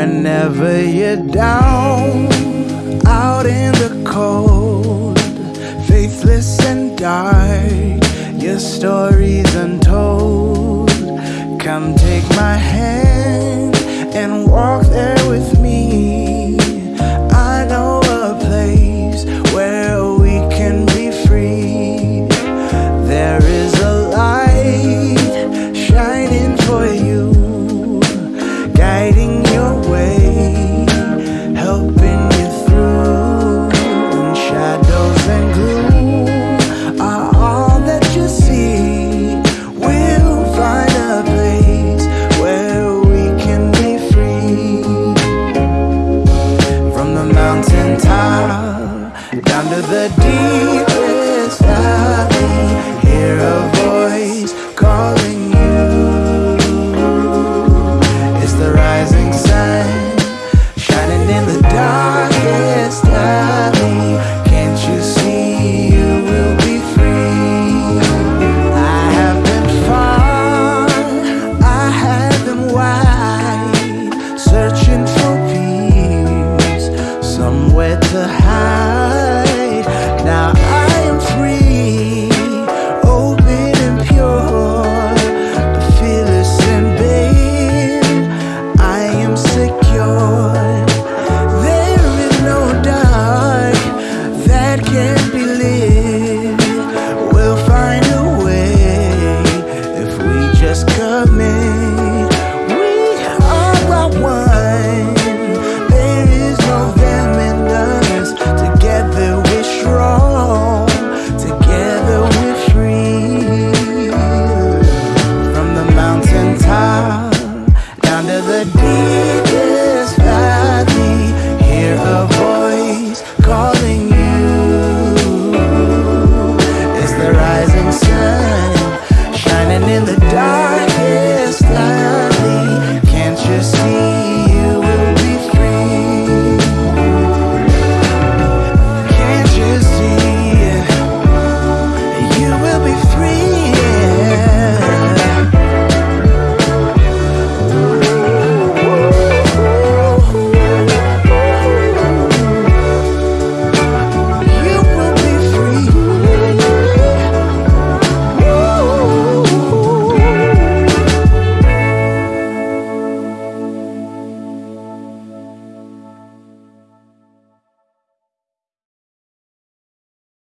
Whenever you're down, out in the cold, faithless and dark, your story's untold. Come take my hand and walk there with me. the deep.